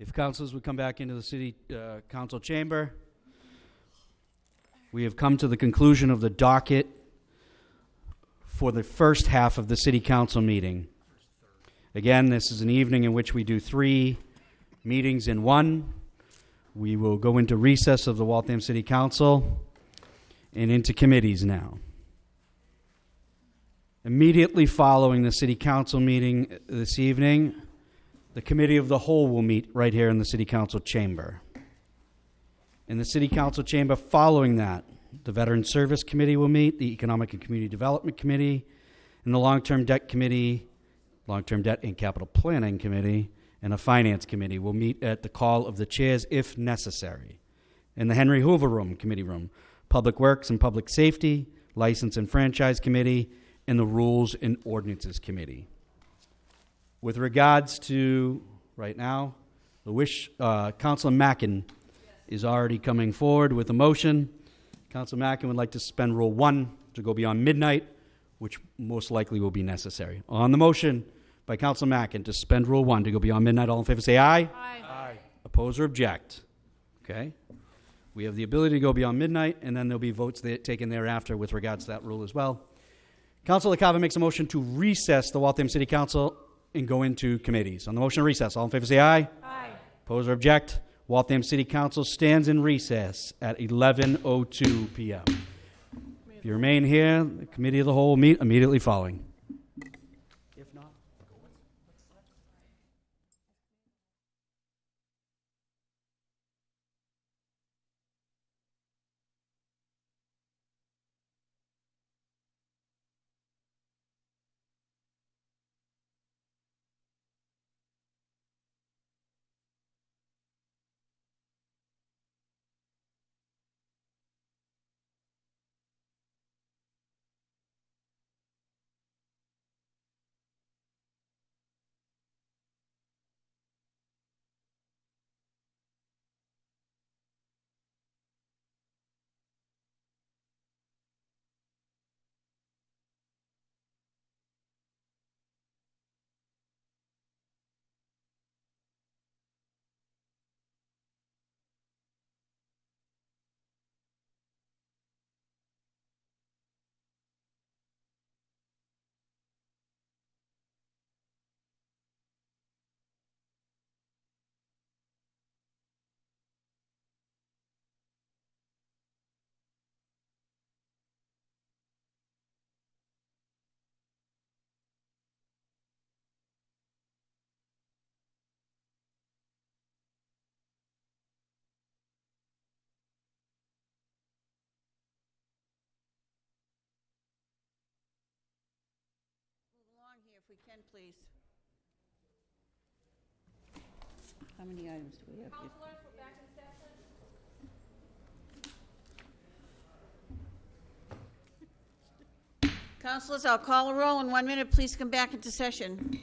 If councilors would come back into the city uh, council chamber, we have come to the conclusion of the docket for the first half of the city council meeting. Again, this is an evening in which we do three meetings in one. We will go into recess of the Waltham City Council and into committees now. Immediately following the city council meeting this evening, the committee of the whole will meet right here in the city council chamber. In the city council chamber following that, the veteran service committee will meet, the economic and community development committee, and the long-term debt committee, long-term debt and capital planning committee, and a finance committee will meet at the call of the chairs if necessary. In the Henry Hoover Room, committee room, Public Works and Public Safety, License and Franchise Committee, and the Rules and Ordinances Committee. With regards to, right now, the wish, uh, Councilor Mackin is already coming forward with a motion. Councilor Mackin would like to suspend Rule 1 to go beyond midnight, which most likely will be necessary. On the motion by Councilor Mackin to suspend Rule 1 to go beyond midnight, all in favor say aye. Aye. Oppose or object? Okay. We have the ability to go beyond midnight, and then there'll be votes that taken thereafter with regards to that rule as well. Councilor Carver makes a motion to recess the Waltham City Council and go into committees. On the motion to recess, all in favor say aye. Aye. Oppose or object? Waltham City Council stands in recess at 11:02 p.m. If you remain here, the committee of the whole will meet immediately following. Can, please. How many items do we have here? Councilors, I'll call a roll in one minute. Please come back into session.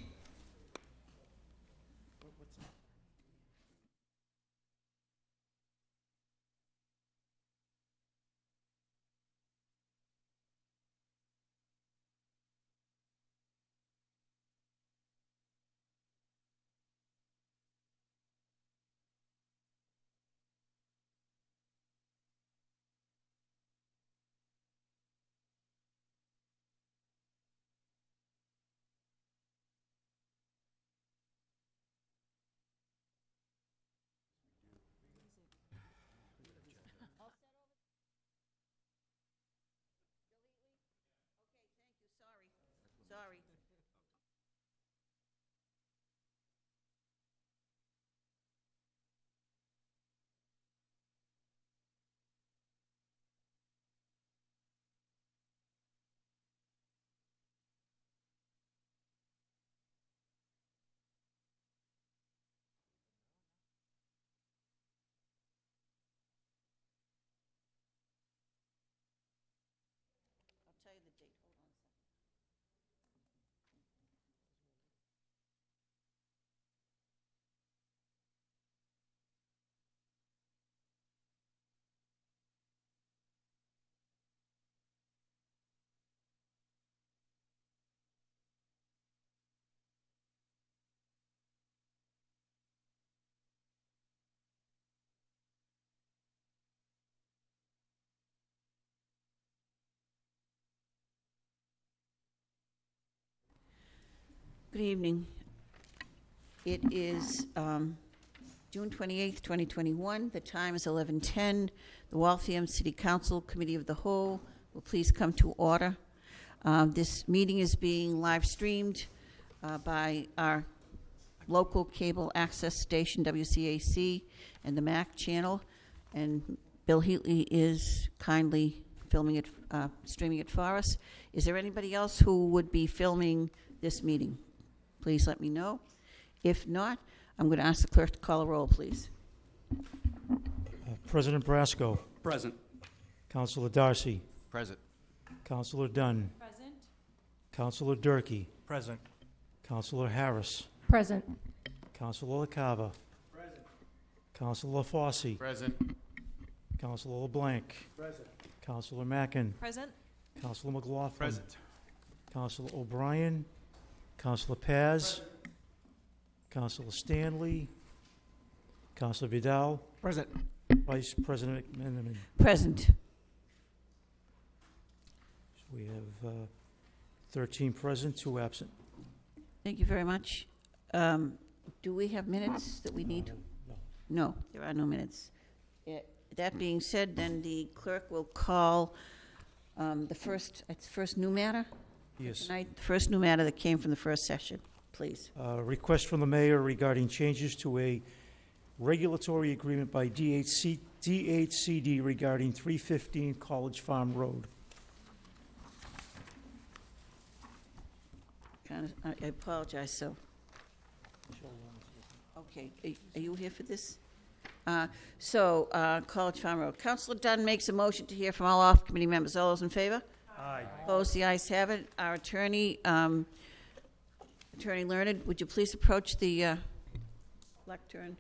Good evening. It is um, June 28th, 2021. The time is 11:10. The Waltham City Council Committee of the Whole will please come to order. Um, This meeting is being live-streamed uh, by our local cable access station, WCAC, and the MAC channel, and Bill Heatley is kindly filming it, uh, streaming it for us. Is there anybody else who would be filming this meeting? Please let me know. If not, I'm going to ask the clerk to call a roll, please. Uh, President Brasco, Present. Councilor Darcy, Present. Councilor Dunn, Present. Councilor Durkee, Present. Councilor Harris, Present. Councilor LaCava. Present. Councilor Fossey, Present. Councilor LeBlanc. Present. Councilor Mackin, Present. Councilor McLaughlin. Present. Councilor O'Brien, Councilor Paz, Councilor Stanley, Councilor Vidal, Present. Vice President McMenamin. Present. We have uh, 13 present, two absent. Thank you very much. Um, Do we have minutes that we need? No. No, there are no minutes. Eh, That being said, then the clerk will call um, the first, it's first new matter Yes. tonight, the first new matter that came from the first session, please. Uh, Request from the mayor regarding changes to a regulatory agreement by DHC DHCD regarding 315 College Farm Road. Kind of, I I apologize, so, okay, are- are you here for this? Uh, So, uh, College Farm Road, Counselor Dunn makes a motion to hear from all off-committee members. All those in favor? Aye. Opposed, the ayes have it. Our attorney, um, Attorney Learned, would you please approach the uh, lectern?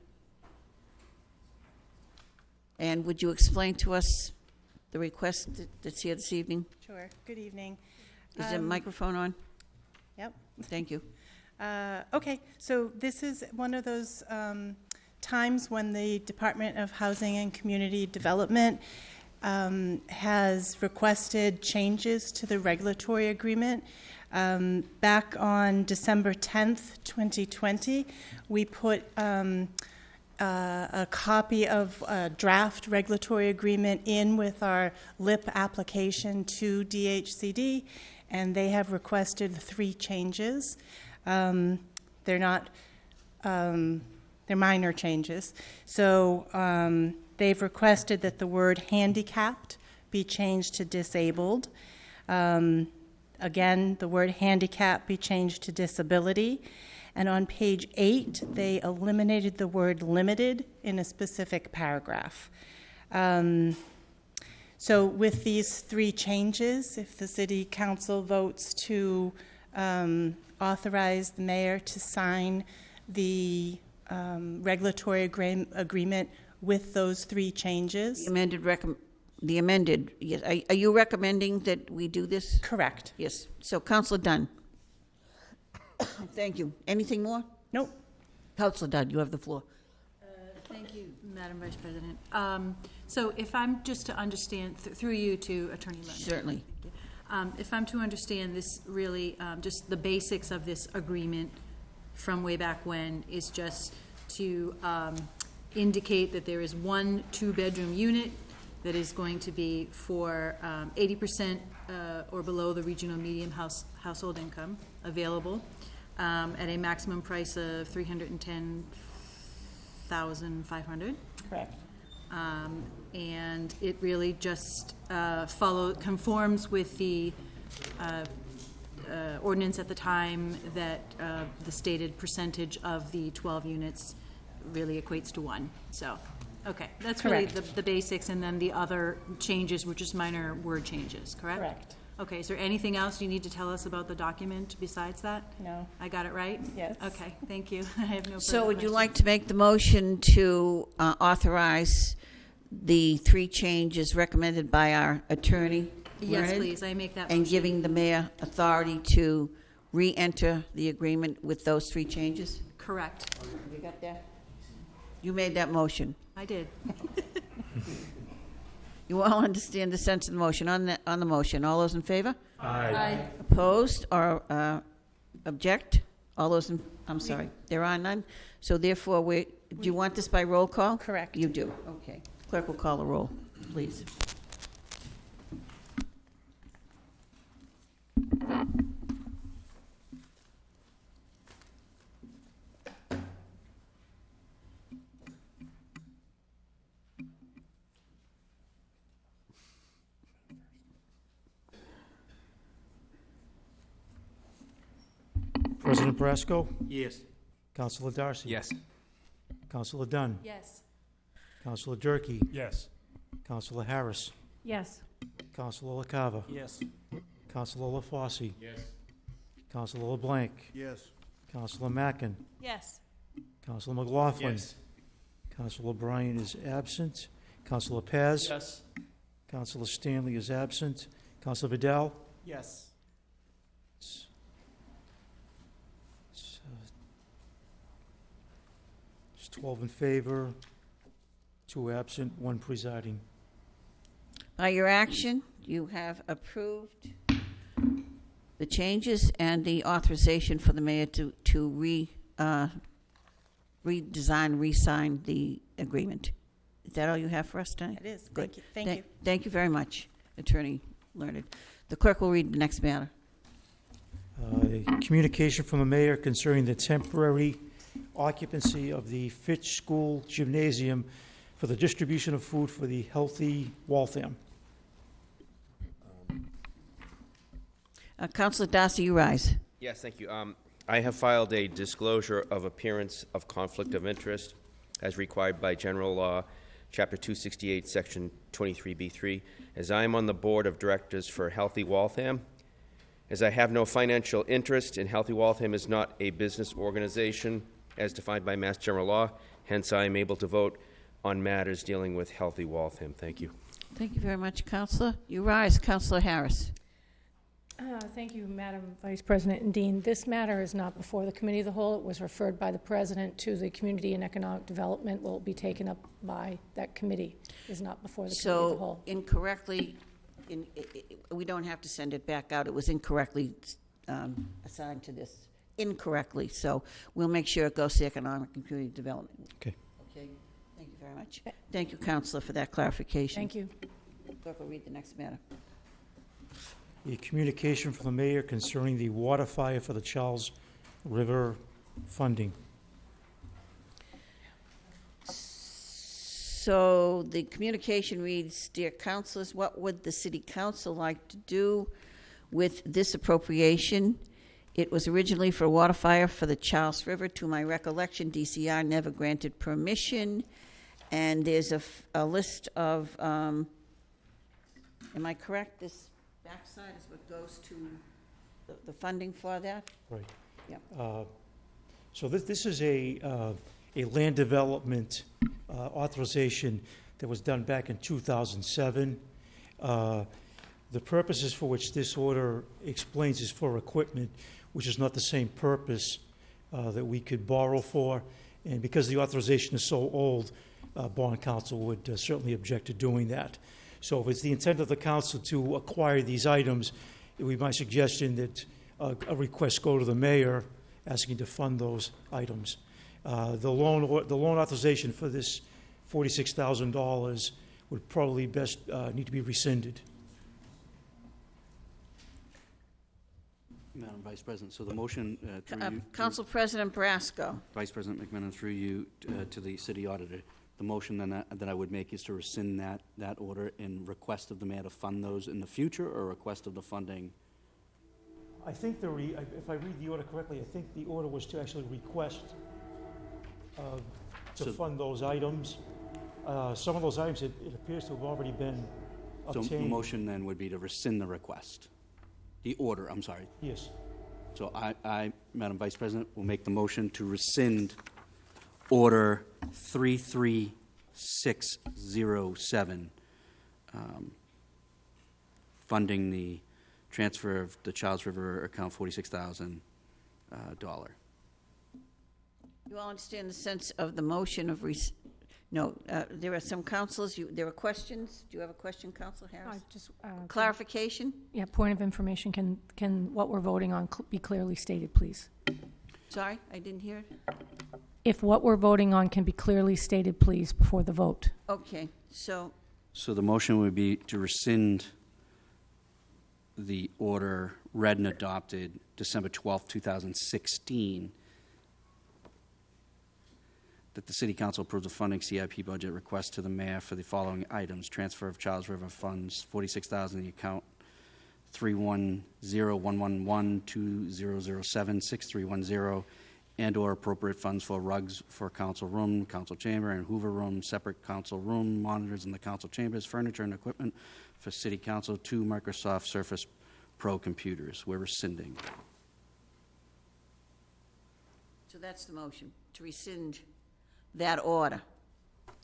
And would you explain to us the request that- that's here this evening? Sure. Good evening. Is the Um, microphone on? Yep. Thank you. Uh, Okay, so this is one of those um, times when the Department of Housing and Community Development um, has requested changes to the regulatory agreement. Um, Back on December 10th, 2020, we put um, uh, a copy of a draft regulatory agreement in with our LIP application to DHCD, and they have requested three changes. Um, They're not, um, they're minor changes. So um, they've requested that the word handicapped be changed to disabled. Um, Again, the word handicap be changed to disability. And on page eight, they eliminated the word limited in a specific paragraph. Um, So with these three changes, if the city council votes to um, authorize the mayor to sign the um, regulatory agree- agreement with those three changes. The changes, amended recom, the amended, yes, are are you recommending that we do this? correct. Yes. So Counselor Dunn. Thank you. Anything more? Nope. Counselor Dunn, you have the floor. Thank you, Madam Vice President. Um, So if I'm just to understand, th- through you to Attorney Lennon. Certainly. Um, If I'm to understand this really, um, just the basics of this agreement from way back when is just to um, indicate that there is one two-bedroom unit that is going to be for um, eighty percent uh, or below the regional median house, household income available um, at a maximum price of three hundred and ten thousand five hundred. Correct. Um, and it really just, uh, follow, conforms with the, uh, uh, ordinance at the time that, uh, the stated percentage of the twelve units really equates to one, so, okay. That's really the, the basics, and then the other changes were just minor word changes, correct? Correct. Okay, is there anything else you need to tell us about the document besides that? No. I got it right? Yes. Okay, thank you. I have no further So would you questions. like to make the motion to uh, authorize the three changes recommended by our attorney? Yes, Learned, please, I make that And motion. giving the mayor authority to re-enter the agreement with those three changes? Correct, You got that? You made that motion. I did. You all understand the sense of the motion. On the, on the motion, all those in favor? Aye. Opposed or uh, object? All those, in I'm sorry, there are none. So therefore, we, do you want this by roll call? Correct. You do, okay. Clerk will call the roll, please. President Brasco? Yes. Councilor Darcy? Yes. Councilor Dunn? Yes. Councilor Durkee? Yes. Councilor Harris? Yes. Councilor LaCava? Yes. Councilor LaFauci? Yes. Councilor LeBlanc? Yes. Councilor Mackin? Yes. Councilor McLaughlin? Yes. Councilor O'Brien is absent. Councilor Paz? Yes. Councilor Stanley is absent. Councilor Vidal? Yes. It's- it's, uh, It's 12 in favor, two absent, one presiding. By your action, you have approved the changes and the authorization for the mayor to, to re, uh, redesign, re-sign the agreement. Is that all you have for us tonight? It is. Good. Thank you. Thank Thank- you. Thank you very much, Attorney Learned. The clerk will read the next matter. Uh, Communication from the mayor concerning the temporary occupancy of the Fitch School Gymnasium for the distribution of food for the healthy Waltham. Uh, Counselor Darcy, you rise. Yes, thank you. Um, I have filed a disclosure of appearance of conflict of interest as required by general law, Chapter 268, Section 23B3, as I am on the board of directors for Healthy Waltham. As I have no financial interest, and Healthy Waltham is not a business organization as defined by Mass General Law, hence I am able to vote on matters dealing with Healthy Waltham. Thank you. Thank you very much, Counselor. You rise, Counselor Harris. Uh, Thank you, Madam Vice President and Dean. This matter is not before the Committee of the Whole. It was referred by the President to the Community and Economic Development. Will be taken up by that committee. It Is not before the Committee of the So Whole. incorrectly, in, i- i- we don't have to send it back out. It was incorrectly um, assigned to this, incorrectly. So we'll make sure it goes to Economic and Community Development. Okay. Okay, thank you very much. Thank you, Counselor, for that clarification. Thank you. Clerk will read the next matter. A communication from the mayor concerning the water fire for the Charles River funding. So the communication reads, Dear councilors, what would the city council like to do with this appropriation? It was originally for water fire for the Charles River. To my recollection, DCR never granted permission. And there's a, f- a list of, um, am I correct? This backside is what goes to the, the funding for that? Right. Yep. Uh, So this, this is a, uh, a land development uh, authorization that was done back in 2007. Uh, The purposes for which this order explains is for equipment, which is not the same purpose uh, that we could borrow for. And because the authorization is so old, uh, bond council would uh, certainly object to doing that. So if it's the intent of the council to acquire these items, it would be my suggestion that uh, a request go to the mayor asking to fund those items. Uh, The loan, or- the loan authorization for this $46,000 would probably best uh, need to be rescinded. Madam Vice President, so the motion uh, through Uh, you, Council President Brasco. Vice President McMenamin, through you uh, to the city auditor, the motion then that that I would make is to rescind that, that order in request of the mayor to fund those in the future, or request of the funding? I think the, re- if I read the order correctly, I think the order was to actually request uh, to So- fund those items. Uh, Some of those items, it it appears to have already been So the obtained. motion then would be to rescind the request, the order, I'm sorry. Yes. So I, I, Madam Vice President, will make the motion to rescind Order 33607, um, funding the transfer of the Charles River account $46,000. uh, dollar. You all understand the sense of the motion of, res- no, uh, there are some councils, you, there are questions? Do you have a question, Council I Harris? just, uh, Clarification? Yeah, point of information, can, can what we're voting on cl- be clearly stated, please? Sorry, I didn't hear it? If what we're voting on can be clearly stated, please, before the vote. Okay, so, So the motion would be to rescind the order read and adopted December 12th, 2016, that the city council approves the funding CIP budget request to the mayor for the following items: transfer of Charles River funds, 46000 in the account 310-111-2007-6310, and/or appropriate funds for rugs for council room, council chamber, and Hoover room, separate council room, monitors in the council chambers, furniture and equipment for city council, two Microsoft Surface Pro computers. We're rescinding. so that's the motion, to rescind that order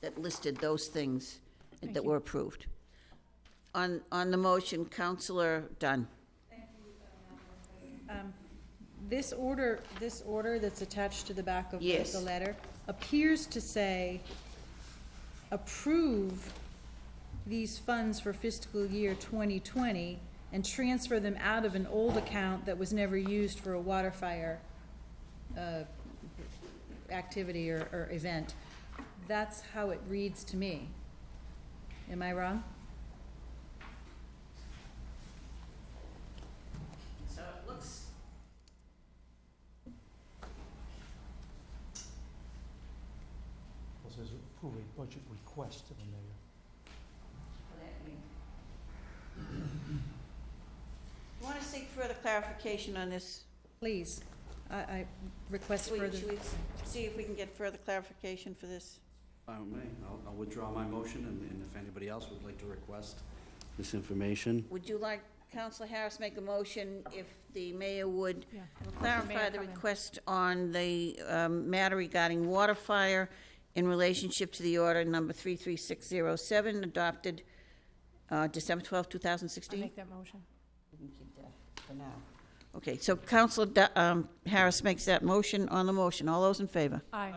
that listed those things that were approved. On, on the motion, Counselor Dunn. This order, this order that's attached to the back of the- Yes. the letter appears to say, approve these funds for fiscal year 2020 and transfer them out of an old account that was never used for a water fire uh, activity or, or event. That's how it reads to me. Am I wrong? So it looks. It says approve a budget request to the mayor. You want to seek further clarification on this? Please, I, I request Should we- further. should we see if we can get further clarification for this? I may. I'll- I'll withdraw my motion, and and if anybody else would like to request this information. Would you like Counselor Harris make a motion if the mayor would Yeah. clarify Mayor the come in. request on the um, matter regarding water fire in relationship to the order number 33607 adopted uh, December 12, I 2016? make that motion. Okay, so Counselor um, Harris makes that motion on the motion. All those in favor? Aye.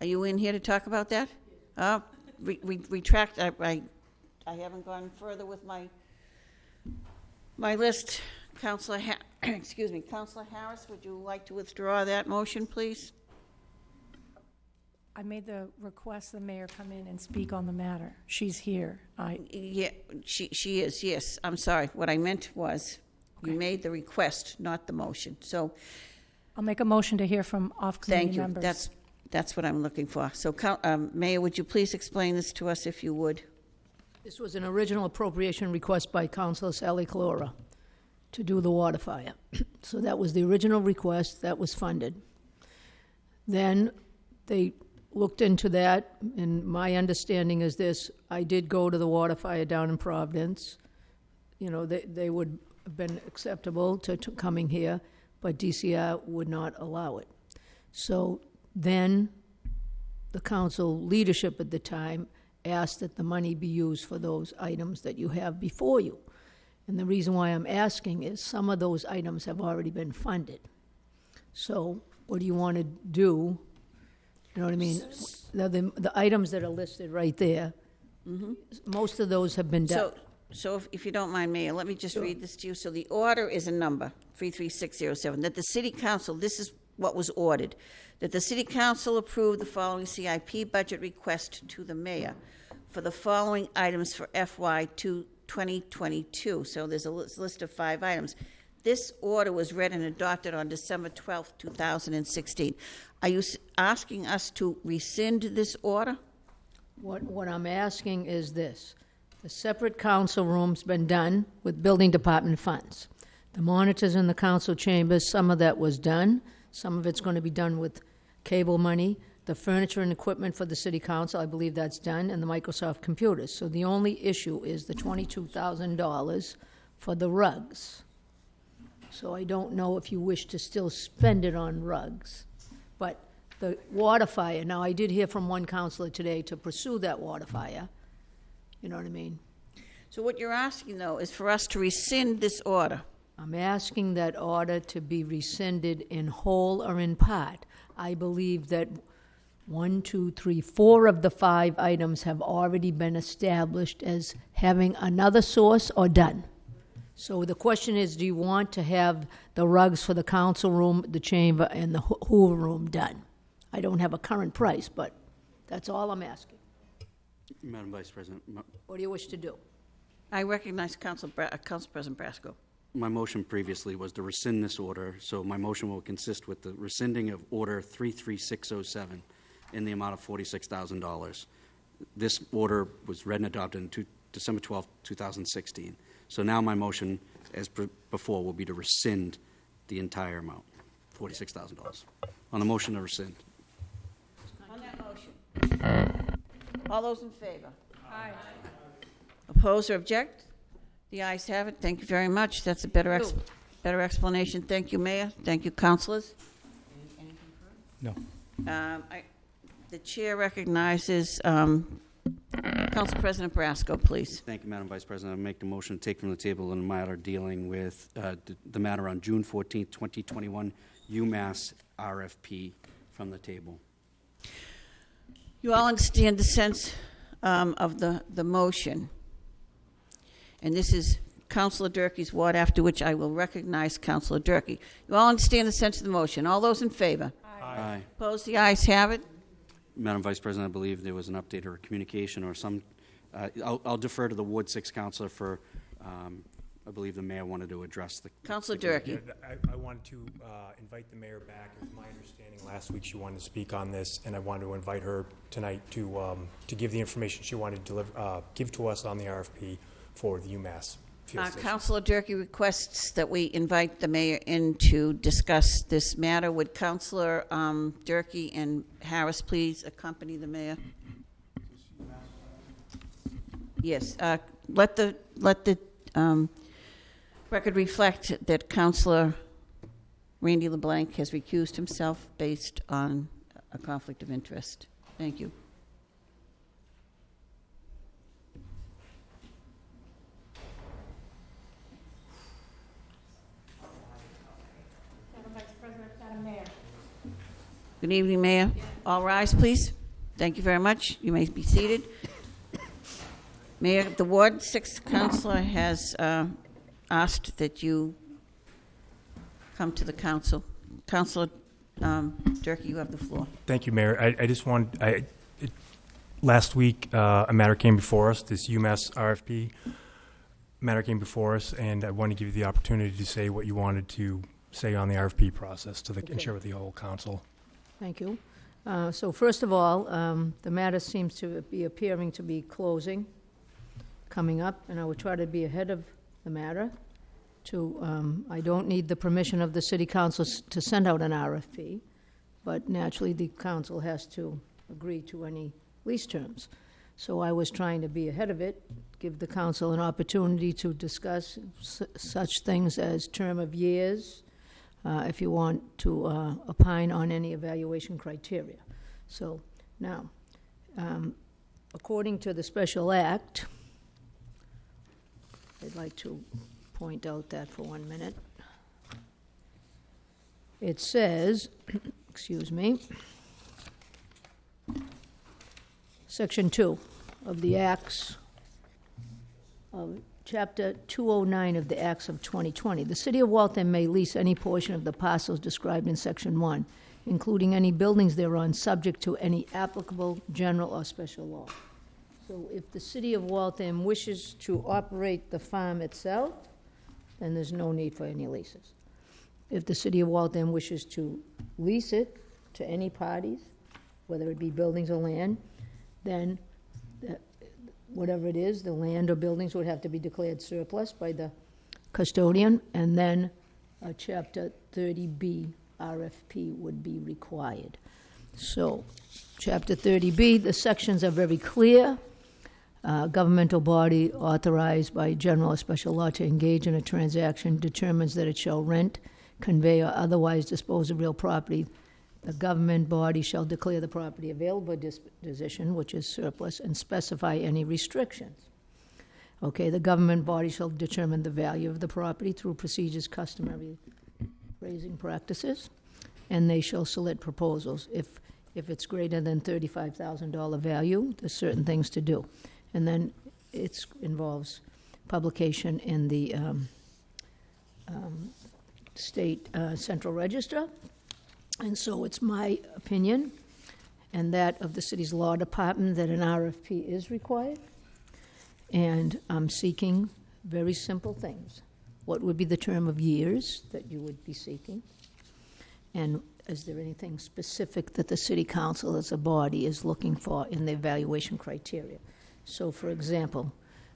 Are you in here to talk about that? Uh, re- re- Retract, I, I I haven't gone further with my, my list. Counselor, Ha- excuse me, Counselor Harris, would you like to withdraw that motion, please? I made the request the mayor come in and speak on the matter. She's here. I, Yeah, she, she is, yes, I'm sorry. What I meant was, you made the request, not the motion. So, I'll make a motion to hear from thank off-committee you. members. That's, that's what I'm looking for. So, Coun- um, Mayor, would you please explain this to us, if you would? This was an original appropriation request by Councilor Sally Collura to do the water fire. So that was the original request, that was funded. Then they looked into that, and my understanding is this, I did go to the water fire down in Providence. You know, they, they would have been acceptable to, to coming here, but DCR would not allow it. So then, the council leadership at the time asked that the money be used for those items that you have before you. And the reason why I'm asking is some of those items have already been funded. So what do you want to do? You know what I mean? The, the, the items that are listed right there, mm-hmm. most of those have been done. So, so if- if you don't mind, Mayor, let me just read this to you. So the order is a number, 33607, that the city council, this is what was ordered, that the city council approve the following CIP budget request to the mayor for the following items for FY to 2022. So there's a lis- list of five items. This order was read and adopted on December 12th, 2016. Are you s- asking us to rescind this order? What, what I'm asking is this. The separate council room's been done with building department funds. The monitors in the council chambers, some of that was done, some of it's gonna be done with cable money. The furniture and equipment for the city council, I believe that's done, and the Microsoft computers. So the only issue is the twenty-two thousand dollars for the rugs. So I don't know if you wish to still spend it on rugs. But the water fire, now I did hear from one counselor today to pursue that water fire. You know what I mean? So what you're asking, though, is for us to rescind this order. I'm asking that order to be rescinded in whole or in part. I believe that one, two, three, four of the five items have already been established as having another source or done. So the question is, do you want to have the rugs for the council room, the chamber, and the Hoo- Hoover room done? I don't have a current price, but that's all I'm asking. Madam Vice President, my- What do you wish to do? I recognize Council, Bra- uh, Council President Brasco. my motion previously was to rescind this order, so my motion will consist with the rescinding of Order 33607 in the amount of $46,000. This order was read and adopted on two- December 12, 2016. So now my motion, as pre- before, will be to rescind the entire amount, $46,000. On the motion to rescind. On that motion. All those in favor? Aye. Oppose or object? The ayes have it. Thank you very much. That's a better, ex- better explanation. Thank you, Mayor. Thank you, councilors. No. Um, I- The chair recognizes um, Council President Brasco, please. Thank you, Madam Vice President. I make the motion to take from the table the matter dealing with uh, the- the matter on June 14, 2021, UMass RFP from the table. You all understand the sense um, of the, the motion. And this is Councilor Durkee's ward, after which I will recognize Councilor Durkee. You all understand the sense of the motion. All those in favor? Aye. Opposed? The ayes have it. Madam Vice President, I believe there was an update or a communication or some, uh, I'll I'll defer to the Ward 6 counselor for, um, I believe the mayor wanted to address the. Councilor the- Durkee. I, I wanted to uh, invite the mayor back. It's my understanding last week she wanted to speak on this, and I wanted to invite her tonight to, um, to give the information she wanted to deliver, uh, give to us on the RFP for the UMass Uh, station. Councilor Durkee requests that we invite the mayor in to discuss this matter. Would Councilor um, Durkee and Harris please accompany the mayor? Yes, uh, let the, let the um, record reflect that Councilor Randy LeBlanc has recused himself based on a conflict of interest. Thank you. Madam Vice President, Madam Mayor. Good evening, Mayor. All rise, please. Thank you very much. You may be seated. Mayor, the Ward Six Councilor has uh, asked that you come to the council. Councilor um, Durkee, you have the floor. Thank you, Mayor. I, I just want, I, it, last week, uh, a matter came before us, this UMass RFP matter came before us, and I want to give you the opportunity to say what you wanted to say on the RFP process to the, and Okay. share with the whole council. Thank you. Uh, So first of all, um, the matter seems to be appearing to be closing, coming up, and I will try to be ahead of the matter to, um, I don't need the permission of the city council to send out an RFP, but naturally, the council has to agree to any lease terms. So I was trying to be ahead of it, give the council an opportunity to discuss s- such things as term of years, uh, if you want to uh, opine on any evaluation criteria. So, now, um, according to the special act, I'd like to point out that for one minute. It says, excuse me, Section 2 of the Acts of Chapter 209 of the Acts of 2020. The City of Waltham may lease any portion of the parcels described in Section 1, including any buildings thereon, subject to any applicable general or special law. So if the City of Waltham wishes to operate the farm itself, then there's no need for any leases. If the City of Waltham wishes to lease it to any parties, whether it be buildings or land, then the- whatever it is, the land or buildings would have to be declared surplus by the custodian, and then a Chapter 30B RFP would be required. So, Chapter 30B, the sections are very clear. Uh, Governmental body authorized by general or special law to engage in a transaction determines that it shall rent, convey, or otherwise dispose of real property. The government body shall declare the property available disposition, which is surplus, and specify any restrictions. Okay, the government body shall determine the value of the property through procedures customary raising practices, and they shall select proposals. If, if it's greater than thirty-five thousand dollar value, there's certain things to do. And then it involves publication in the, um, um, state uh, central register. And so it's my opinion and that of the city's law department that an RFP is required. And I'm seeking very simple things. What would be the term of years that you would be seeking? And is there anything specific that the city council as a body is looking for in the evaluation criteria? So, for example,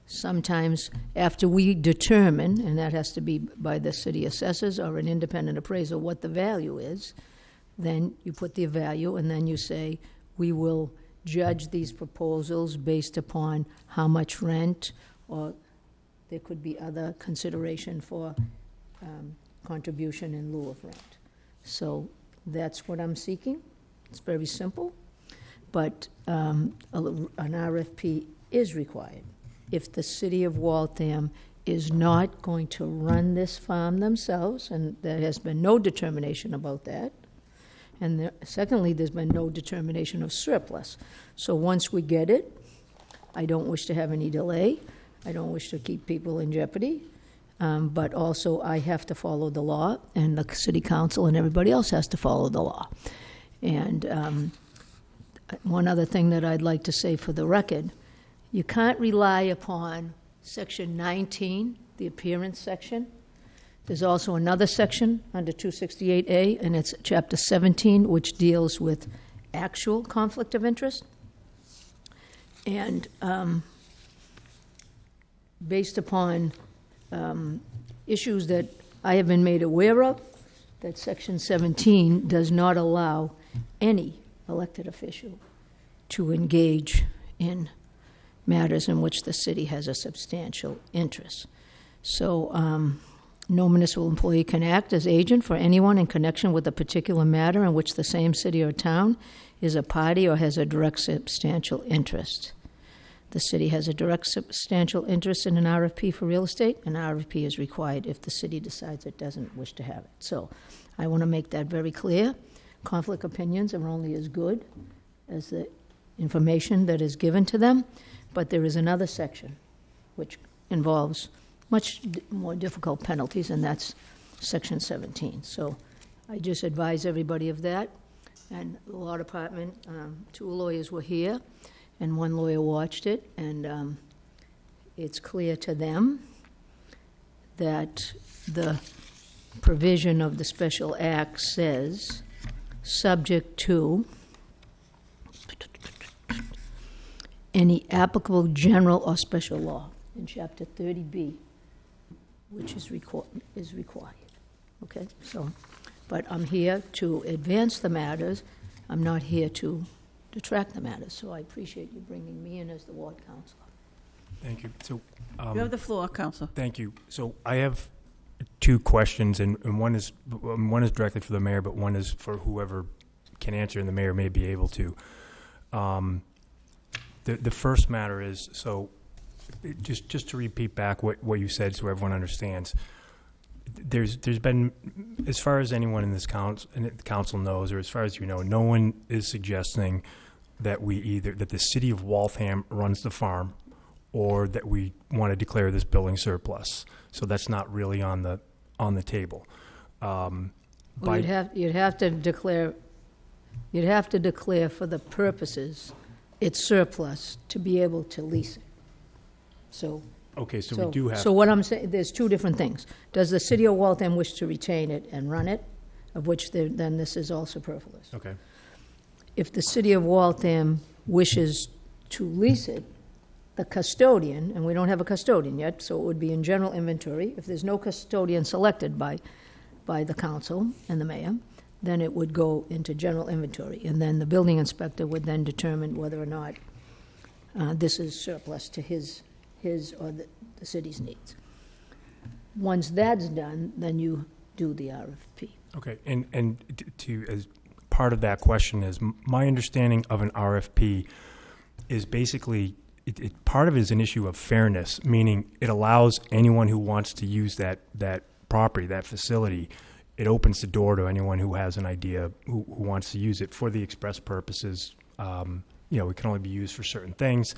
sometimes after we determine, and that has to be by the city assessors or an independent appraiser, what the value is, then you put the value and then you say, we will judge these proposals based upon how much rent, or there could be other consideration for um, contribution in lieu of rent. So that's what I'm seeking. It's very simple, but um, an RFP is required. If the city of Waltham is not going to run this farm themselves, and there has been no determination about that, and there- secondly, there's been no determination of surplus. So once we get it, I don't wish to have any delay. I don't wish to keep people in jeopardy. Um, But also, I have to follow the law, and the city council and everybody else has to follow the law. And um, one other thing that I'd like to say for the record, you can't rely upon Section 19, the appearance section. There's also another section under 268A, and it's Chapter 17, which deals with actual conflict of interest. And um, based upon um, issues that I have been made aware of, that Section 17 does not allow any elected official to engage in matters in which the city has a substantial interest. So, um, no municipal employee can act as agent for anyone in connection with a particular matter in which the same city or town is a party or has a direct substantial interest. The city has a direct substantial interest in an RFP for real estate. An RFP is required if the city decides it doesn't wish to have it. So I want to make that very clear. Conflict opinions are only as good as the information that is given to them, but there is another section which involves much more difficult penalties, and that's Section 17. So I just advise everybody of that. And the law department, um, two lawyers were here, and one lawyer watched it, and um, it's clear to them that the provision of the special act says, subject to any applicable general or special law in chapter 30B, which is requ- is required. Okay, so, but I'm here to advance the matters. I'm not here to detract the matters, so I appreciate you bringing me in as the ward counselor. Thank you. So, You um, have the floor, Counsel. thank you. So I have two questions, and, and one is um, one is directly for the mayor, but one is for whoever can answer, and the mayor may be able to. Um, the the first matter is so. it- Just just to repeat back what, what you said, so everyone understands. There's there's been, as far as anyone in this council in the council knows, or as far as you know, no one is suggesting that we either that the city of Waltham runs the farm, or that we want to declare this building surplus. So that's not really on the on the table. Um, Well, by- you'd have, you'd have to declare, you'd have to declare for the purposes it's surplus to be able to lease it. So. okay, so, we do have. So what I'm saying, there's two different things. Does the city of Waltham wish to retain it and run it? Of which there- then this is all superfluous. okay. If the city of Waltham wishes to lease it, the custodian, and we don't have a custodian yet, so it would be in general inventory. If there's no custodian selected by, by the council and the mayor, then it would go into general inventory. And then the building inspector would then determine whether or not uh, this is surplus to his, his or the, the city's needs. Once that's done, then you do the RFP. Okay, and, and to, as part of that question is, my understanding of an RFP is basically, it, it, part of it is an issue of fairness, meaning it allows anyone who wants to use that, that property, that facility, it opens the door to anyone who has an idea, who, who wants to use it for the express purposes. Um, you know, it can only be used for certain things,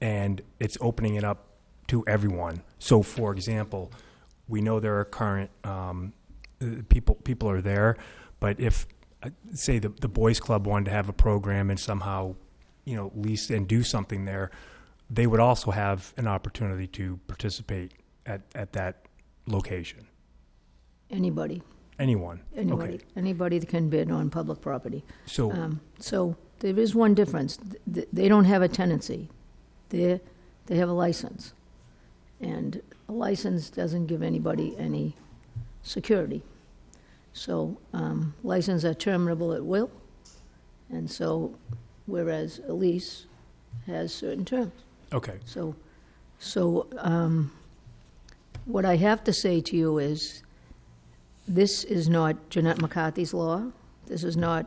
and it's opening it up to everyone. So, for example, We know there are current um, people people are there, but if uh, say the the boys club wanted to have a program and somehow you know lease and do something there, they would also have an opportunity to participate at at that location. Anybody, Anyone. anybody, Okay. anybody that can bid on public property. So Um, So there is one difference. Th- th- They don't have a tenancy. They, they have a license. And a license doesn't give anybody any security. So um, licenses are terminable at will, and so, whereas a lease has certain terms. okay. So, so um, what I have to say to you is, this is not Jeannette McCarthy's law. This is not,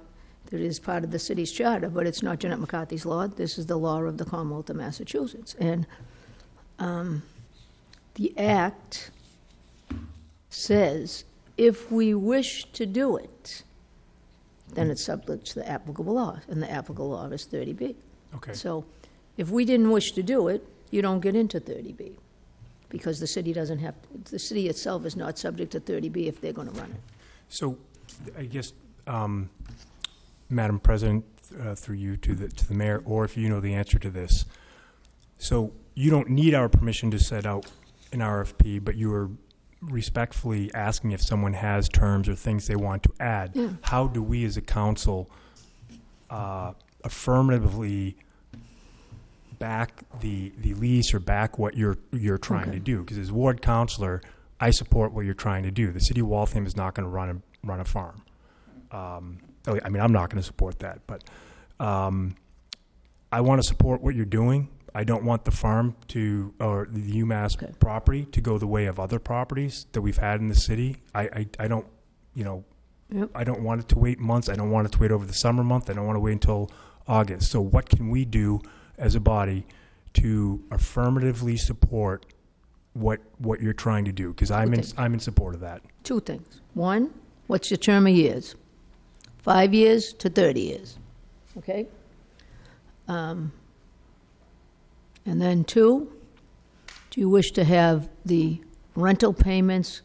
it is part of the city's charter, but it's not Jeannette McCarthy's law. This is the law of the Commonwealth of Massachusetts. And um, the act says, if we wish to do it, then it's subject to the applicable law, and the applicable law is 30B. Okay. So if we didn't wish to do it, you don't get into 30B, because the city doesn't have, the city itself is not subject to 30B if they're going to run it. So, I guess, um, Madam President, uh, through you to the, to the mayor, or if you know the answer to this. So, you don't need our permission to set out an RFP, but you are respectfully asking if someone has terms or things they want to add. Yeah. How do we as a council, uh, affirmatively back the, the lease or back what you're, you're trying to do? Because as ward counselor, I support what you're trying to do. The city of Waltham is not going to run a, run a farm. Um, oh, I mean, I'm not going to support that, but um, I want to support what you're doing. I don't want the farm to, or the UMass Okay. property to go the way of other properties that we've had in the city. I, I, I don't, you know, Yep. I don't want it to wait months. I don't want it to wait over the summer month. I don't want to wait until August. So what can we do as a body to affirmatively support what, what you're trying to do? Because I'm in, Okay. I'm in support of that. Two things. One, what's your term of years? Five years to 30 years, okay? Um, And then two, do you wish to have the rental payments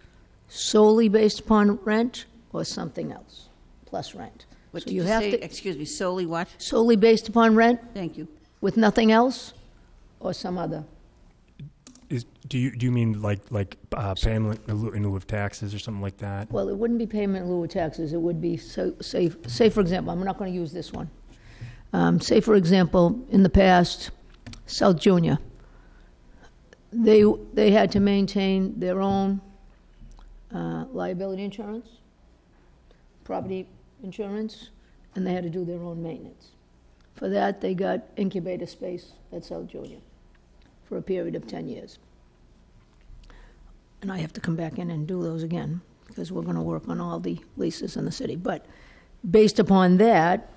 solely based upon rent or something else, plus rent? What So did you you have say? to- Excuse me, solely what? Solely based upon rent Thank you. With nothing else, or some other? Is, do you, do you mean like, like uh, payment in lieu- in lieu of taxes or something like that? Well, it wouldn't be payment in lieu of taxes, it would be, so, say, say for example, I'm not gonna use this one. Um, say for example, in the past, South Junior, they, they had to maintain their own, uh, liability insurance, property insurance, and they had to do their own maintenance. For that, they got incubator space at South Junior for a period of ten years. And I have to come back in and do those again, because we're gonna work on all the leases in the city. But based upon that,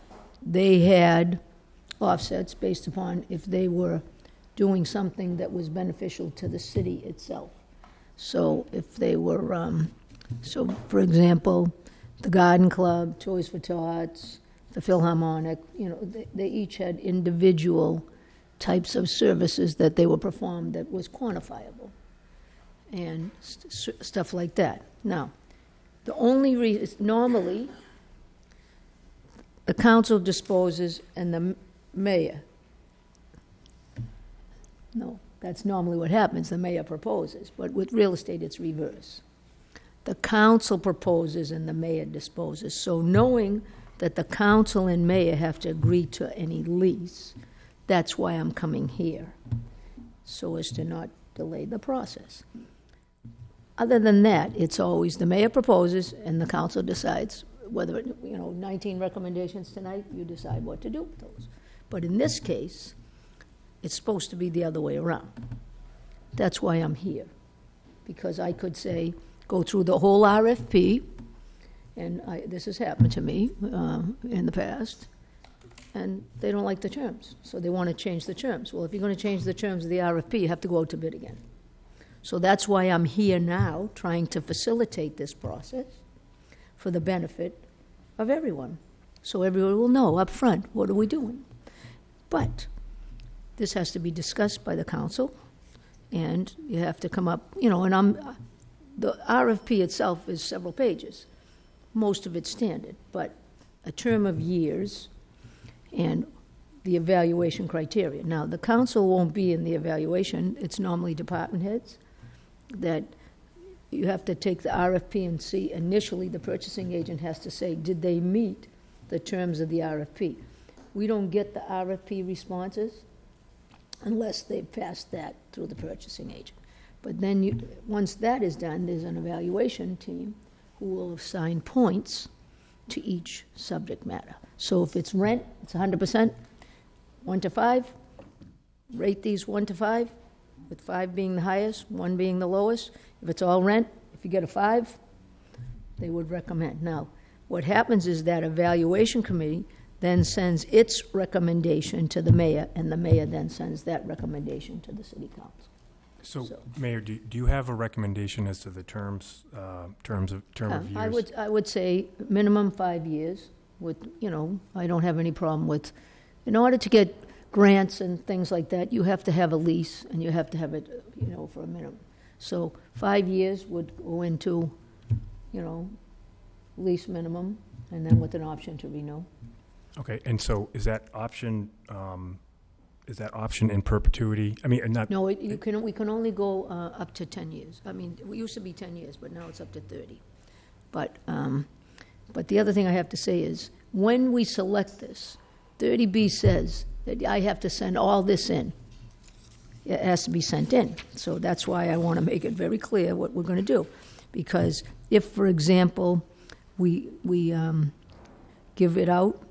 they had offsets based upon if they were doing something that was beneficial to the city itself. So if they were, um, so for example, the Garden Club, Toys for Tots, the Philharmonic, you know, they, they each had individual types of services that they were performed that was quantifiable and st- stuff like that. Now, the only reason, normally, the council disposes and the mayor. No, that's normally what happens, the mayor proposes, but with real estate, it's reverse. The council proposes and the mayor disposes. So knowing that the council and mayor have to agree to any lease, that's why I'm coming here, so as to not delay the process. Other than that, it's always the mayor proposes and the council decides whether, it- you know, 19 recommendations tonight, you decide what to do with those. But in this case, it's supposed to be the other way around. That's why I'm here. Because I could say, go through the whole RFP, and I, this has happened to me uh, in the past, and they don't like the terms, so they want to change the terms. Well, if you're going to change the terms of the RFP, you have to go out to bid again. So that's why I'm here now, trying to facilitate this process for the benefit of everyone. So everyone will know up front, what are we doing? But this has to be discussed by the council, and you have to come up, you know, and I'm, the RFP itself is several pages, most of it standard, but a term of years and the evaluation criteria. Now, the council won't be in the evaluation, it's normally department heads, that you have to take the RFP and see, initially, the purchasing agent has to say, did they meet the terms of the RFP? We don't get the RFP responses unless they've passed that through the purchasing agent. But then you, once that is done, there's an evaluation team who will assign points to each subject matter. So if it's rent, it's hundred percent, one to five, rate these one to five, with five being the highest, one being the lowest. If it's all rent, if you get a five, they would recommend. Now, what happens is that evaluation committee then sends its recommendation to the mayor, and the mayor then sends that recommendation to the city council. So, So- Mayor, do, do you have a recommendation as to the terms, uh, terms of, term of Uh, I would, I would say minimum five years with, you know, I don't have any problem with, in order to get grants and things like that, you have to have a lease and you have to have it, you know, for a minimum. So five years would go into, you know, lease minimum and then with an option to renew. Okay, and so is that option, um, is that option in perpetuity? I mean, not, No, it- you can, we can only go uh, up to 10 years. I mean, it used to be 10 years, but now it's up to 30. But, um, but the other thing I have to say is, when we select this, 30B says that I have to send all this in. It has to be sent in. So that's why I want to make it very clear what we're going to do. Because if, for example, we, we um, give it out,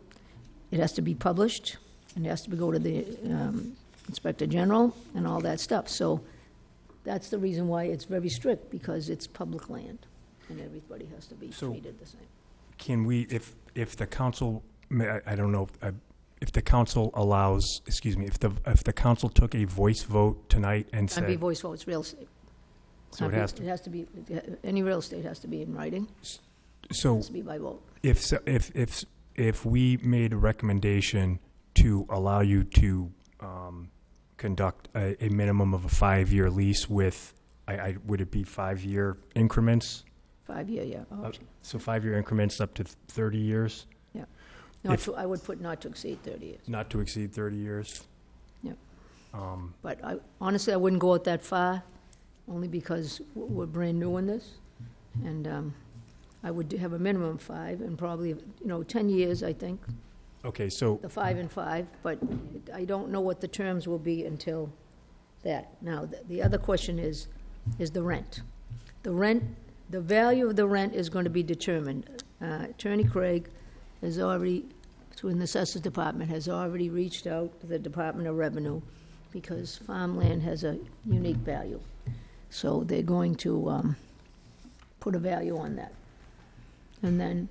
it has to be published, and it has to go to the um, Inspector General and all that stuff. So that's the reason why it's very strict, because it's public land, and everybody has to be So- treated the same. can we, if, if the council, may- I, I don't know, uh, if the council allows, excuse me, if the, if the council took a voice vote tonight and said, Can't be said, voice vote, it's real estate. so it Can't be- has to, It has to be, any real estate has to be in writing, so has to be by vote. if, so- if, if, if we made a recommendation to allow you to, um, conduct a, a minimum of a five-year lease with, I, I, would it be five-year increments? Five-year, yeah. Uh. So five-year increments up to thirty years, Not if- to, I would put not to exceed 30 years. not to exceed thirty years? Yeah. Um, But I, honestly, I wouldn't go it that far, only because w- we're brand new in this. And um, I would have a minimum of five, and probably, you know, 10 years, I think, okay, so, the five and five, but I don't know what the terms will be until that. Now, the- the other question is, is the rent. The rent, the value of the rent is going to be determined. Uh, Attorney Craig has already, through the Assessors Department, has already reached out to the Department of Revenue because farmland has a unique value. So they're going to um, put a value on that. And then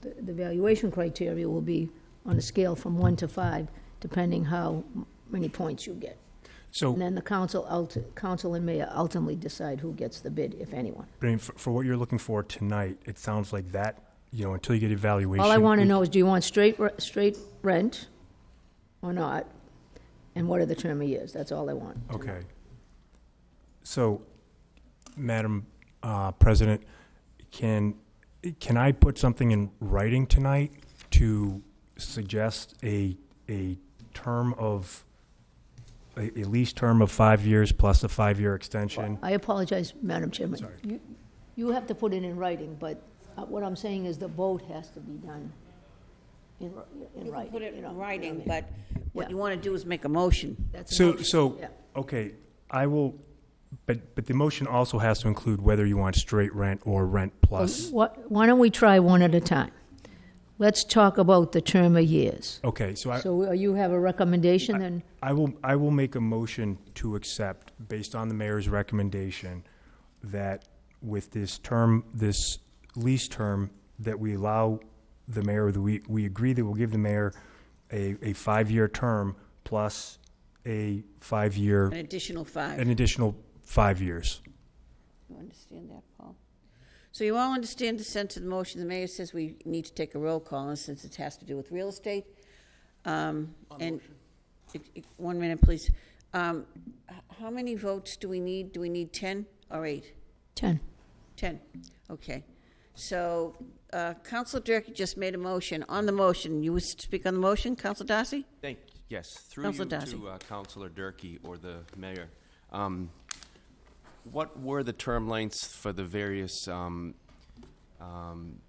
the the valuation criteria will be on a scale from one to five, depending how many points you get. And so, then the council, ulti- council and mayor ultimately decide who gets the bid, if anyone. I mean, for, for what you're looking for tonight, it sounds like that, you know, until you get evaluation. All I want to know is, do you want straight, re- straight rent or not? And what are the term of years? That's all I want. to know. Okay. So, Madam uh, President, can, can I put something in writing tonight to suggest a, a term of, a, a lease term of five years plus a five-year extension? I apologize, Madam Chairman. Sorry. You- You have to put it in writing, but uh, what I'm saying is the vote has to be done in ri- in You can writing. put it you know, in you know what I writing, mean? but what Yeah. you want to do is make a motion. That's a So, motion. so, Yeah. okay, I will, but, but the motion also has to include whether you want straight rent or rent plus. Why why don't we try one at a time? Let's talk about the term of years. Okay, so I, So uh, you have a recommendation, then? I will, I will make a motion to accept, based on the mayor's recommendation, that with this term, this lease term, that we allow the mayor, that we, we agree that we'll give the mayor a, a five-year term plus a five-year, An additional five. an additional five years. You understand that, Paul? So you all understand the sense of the motion. The mayor says we need to take a roll call, and since it has to do with real estate. um, And, it- it- one minute, please. Um, h- How many votes do we need? Do we need 10 or 8? 10. 10, okay. So, uh, Counselor Durkee just made a motion. On the motion, you wish to speak on the motion, Counselor Darcy? Thank, yes, through you Counselor Darcy. to uh, Counselor Durkee or the mayor. Um, What were the term lengths for the various um, um,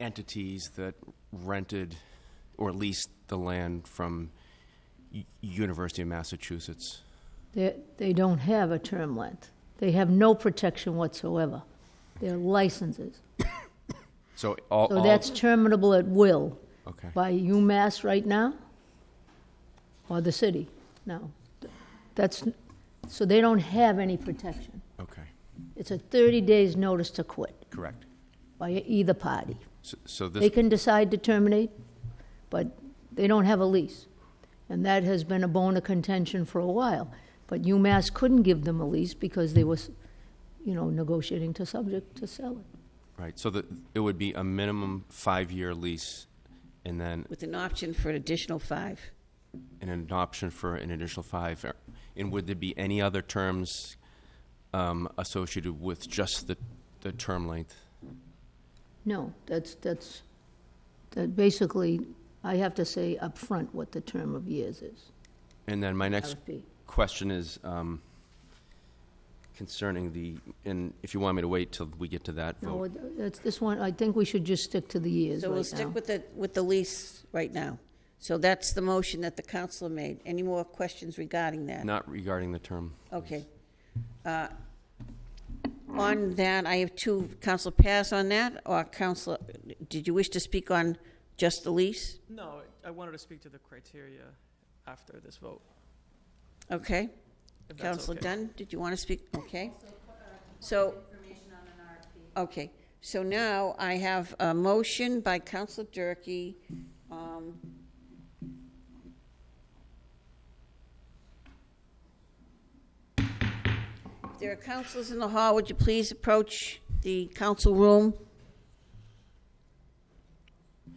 entities that rented or leased the land from U- University of Massachusetts? They, they don't have a term length. They have no protection whatsoever. They're licenses. So all, So all- that's terminable at will okay, by UMass right now? Or the city? No. That's, so they don't have any protection. okay, It's a 30 days notice to quit correct. by either party. So- So They this, can decide to terminate, but they don't have a lease. And that has been a bone of contention for a while. But UMass couldn't give them a lease because they was, you know, negotiating to subject to sell it. right, so that, it would be a minimum five-year lease and then With an option for an additional five. and an option for an additional five. And would there be any other terms um, associated with just the, the term length? No, that's, that's, that basically, I have to say upfront what the term of years is. And then my next RFP. question is um, concerning the, and if you want me to wait till we get to that No, vote. it- that's, this one, I think we should just stick to the years So we'll right stick now. with the, with the lease right now. So that's the motion that the counselor made. Any more questions regarding that? Not regarding the term. Okay. Uh, On that, I have two, Counselor Paz on that, or Counselor, did you wish to speak on just the lease? No, I wanted to speak to the criteria after this vote, Okay. if that's Counselor okay. Dunn, did you want to speak? Okay. So. Okay, so now I have a motion by Counselor Durkee. um, there are counselors in the hall, would you please approach the council room?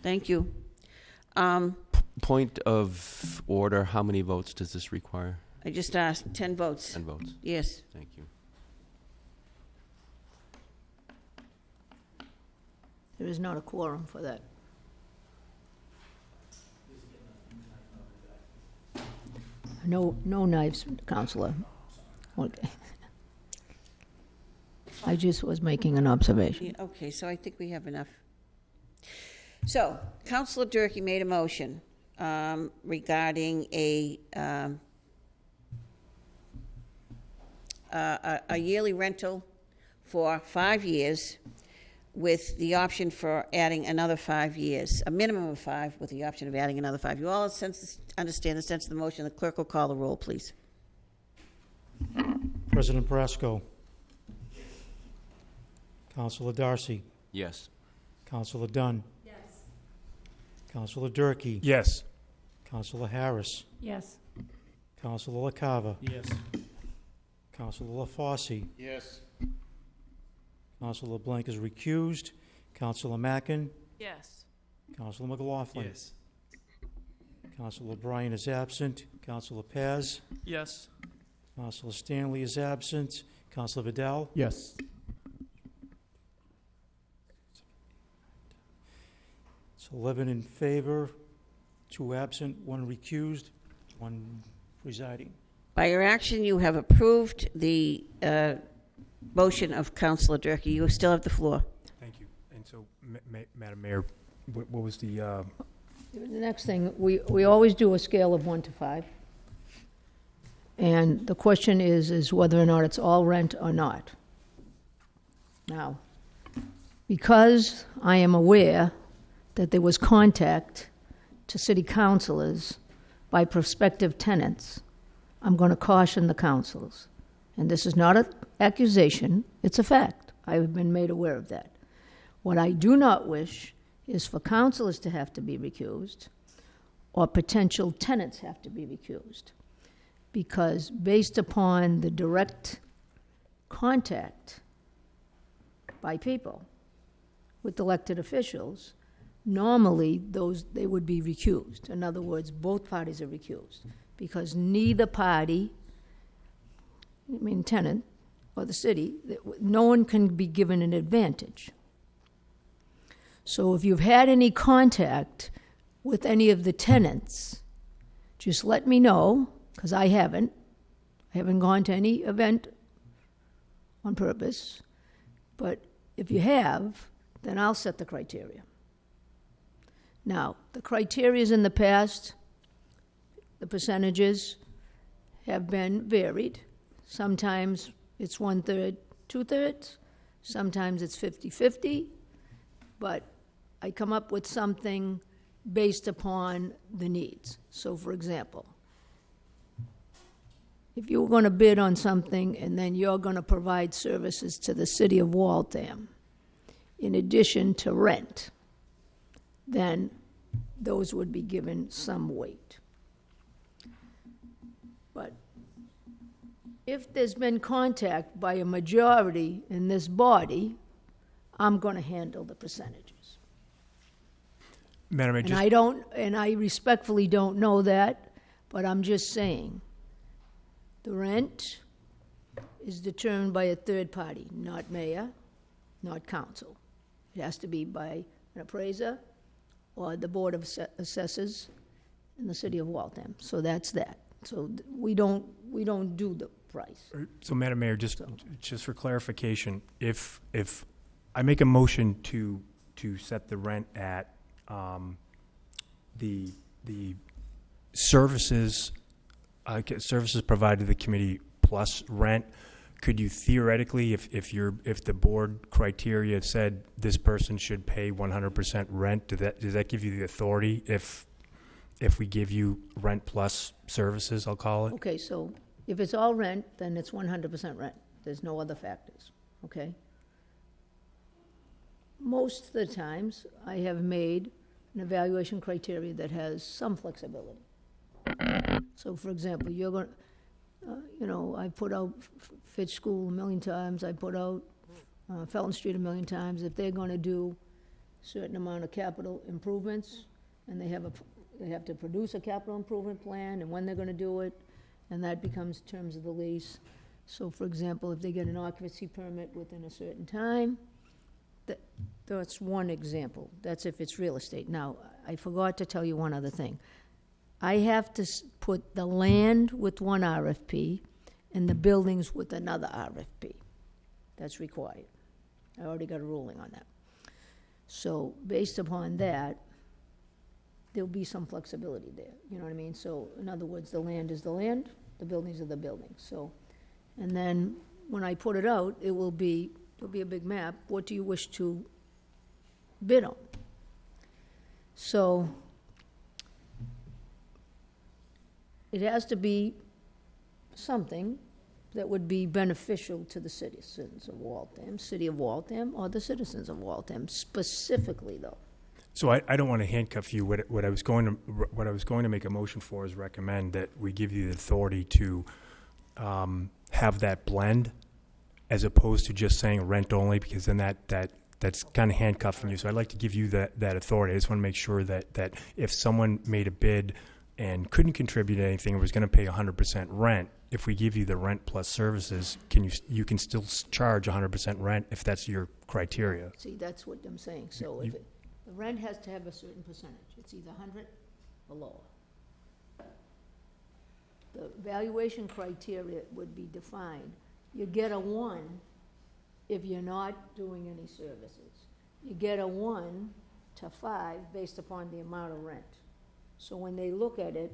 Thank you. Um, Point of order, how many votes does this require? I just asked, 10 votes. 10 votes. Yes. Thank you. There is not a quorum for that. No, no knives, Counselor. Okay. I just was making an observation. Yeah, Okay, so I think we have enough. So, Counselor Durkee made a motion um, regarding a, um, a a yearly rental for five years with the option for adding another five years, a minimum of five with the option of adding another five. You all sense, understand the sense of the motion. The clerk will call the roll, please. President Brasco. Counselor Darcy. Yes. Counselor Dunn. Yes. Counselor Durkee. Yes. Counselor Harris. Yes. Counselor LaCava. Yes. Counselor LaFauci. Yes. Counselor LeBlanc is recused. Counselor Mackin. Yes. Counselor McLaughlin. Yes. Counselor O'Brien is absent. Counselor Paz. Yes. Counselor Stanley is absent. Counselor Vidal. Yes. It's 11 in favor, two absent, one recused, one presiding. By your action, you have approved the uh, motion of Councilor Durkee. You still have the floor. Thank you. And so, Ma- Ma- Madam Mayor, what what was the, uh, The next thing, we, we always do a scale of one to five. And the question is, is whether or not it's all rent or not. Now, because I am aware that there was contact to city councilors by prospective tenants, I'm going to caution the councils. And this is not an accusation, it's a fact. I have been made aware of that. What I do not wish is for councilors to have to be recused or potential tenants have to be recused. Because based upon the direct contact by people with elected officials, normally those, they would be recused. In other words, both parties are recused because neither party, I mean tenant, or the city, no one can be given an advantage. So if you've had any contact with any of the tenants, just let me know, because I haven't. I haven't gone to any event on purpose. But if you have, then I'll set the criteria. Now, the criterias in the past, the percentages have been varied. Sometimes it's one third, two thirds. Sometimes it's 50 50. But I come up with something based upon the needs. So, for example, if you were going to bid on something and then you're going to provide services to the city of Waltham, in addition to rent, then those would be given some weight. But if there's been contact by a majority in this body, I'm going to handle the percentages. Madam, I And just, I don't, and I respectfully don't know that, but I'm just saying, the rent is determined by a third party, not mayor, not council. It has to be by an appraiser or the Board of Assessors in the city of Waltham. So that's that. So th- we don't, we don't do the price. so Madam Mayor, just, just for clarification, if, if I make a motion to, to set the rent at, um, the, the services, uh, services provided to the committee plus rent, could you theoretically, if, if you're, if the board criteria said this person should pay one hundred percent rent, does that, does that give you the authority if, if we give you rent plus services, I'll call it? Okay, so if it's all rent, then it's one hundred percent rent. There's no other factors, okay? Most of the times, I have made an evaluation criteria that has some flexibility. So, for example, you're going, to uh, you know, I put out F- Fitch School a million times, I put out uh, Felton Street a million times. If they're going to do certain amount of capital improvements, and they have a, they have to produce a capital improvement plan, and when they're gonna do it, and that becomes terms of the lease. So, for example, if they get an occupancy permit within a certain time, that, that's one example. That's if it's real estate. Now, I forgot to tell you one other thing. I have to put the land with one RFP and the buildings with another RFP. That's required. I already got a ruling on that. So, based upon that, there'll be some flexibility there, you know what I mean? So, in other words, the land is the land, the buildings are the buildings, so. And then, when I put it out, it will be, it'll be a big map, what do you wish to bid on? So, it has to be something that would be beneficial to the citizens of Waltham, city of Waltham, or the citizens of Waltham, specifically though. So I, I don't want to handcuff you. What, what I was going to, what I was going to make a motion for is recommend that we give you the authority to um, have that blend as opposed to just saying rent only, because then that, that, that's kind of handcuffing you. So I'd like to give you that, that authority. I just want to make sure that, that if someone made a bid and couldn't contribute anything, was going to pay hundred percent rent, if we give you the rent plus services, can you, you can still s- charge hundred percent rent if that's your criteria? See, that's what I'm saying, so if it, the rent has to have a certain percentage, it's either hundred or lower. The valuation criteria would be defined, you get a one if you're not doing any services. You get a one to five based upon the amount of rent. So when they look at it,